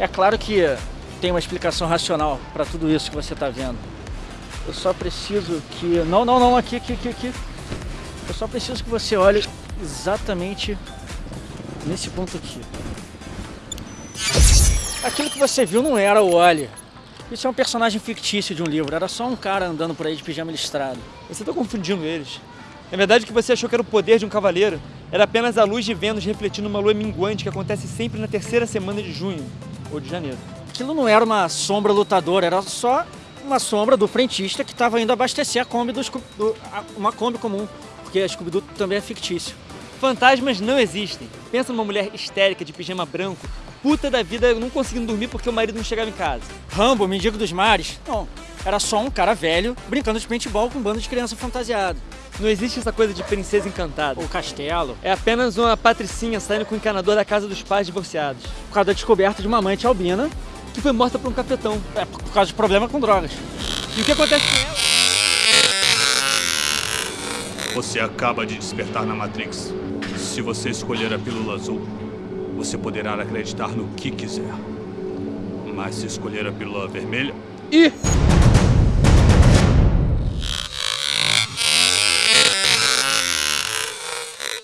É claro que tem uma explicação racional para tudo isso que você está vendo. Eu só preciso que... Não, não, não, aqui, aqui, aqui, aqui. Eu só preciso que você olhe exatamente nesse ponto aqui. Aquilo que você viu não era o Wally. Isso é um personagem fictício de um livro, era só um cara andando por aí de pijama listrado. Você está confundindo eles. Na verdade, que você achou que era o poder de um cavaleiro era apenas a luz de Vênus refletindo uma lua minguante que acontece sempre na terceira semana de junho ou de janeiro. Aquilo não era uma sombra lutadora, era só uma sombra do frentista que estava indo abastecer a Kombi do, do uma Kombi comum, porque a Scooby-Doo também é fictício. Fantasmas não existem. Pensa numa mulher histérica de pijama branco, puta da vida, não conseguindo dormir porque o marido não chegava em casa. Rambo, mendigo dos mares. Não, era só um cara velho brincando de paintball com um bando de criança fantasiado. Não existe essa coisa de princesa encantada. Ou castelo. É apenas uma patricinha saindo com o encanador da casa dos pais divorciados. Por causa da descoberta de uma amante albina. Que foi morta por um cafetão. É, por causa de problema com drogas. E o que acontece com ela? Você acaba de despertar na Matrix. Se você escolher a pílula azul, você poderá acreditar no que quiser. Mas se escolher a pílula vermelha... Ih!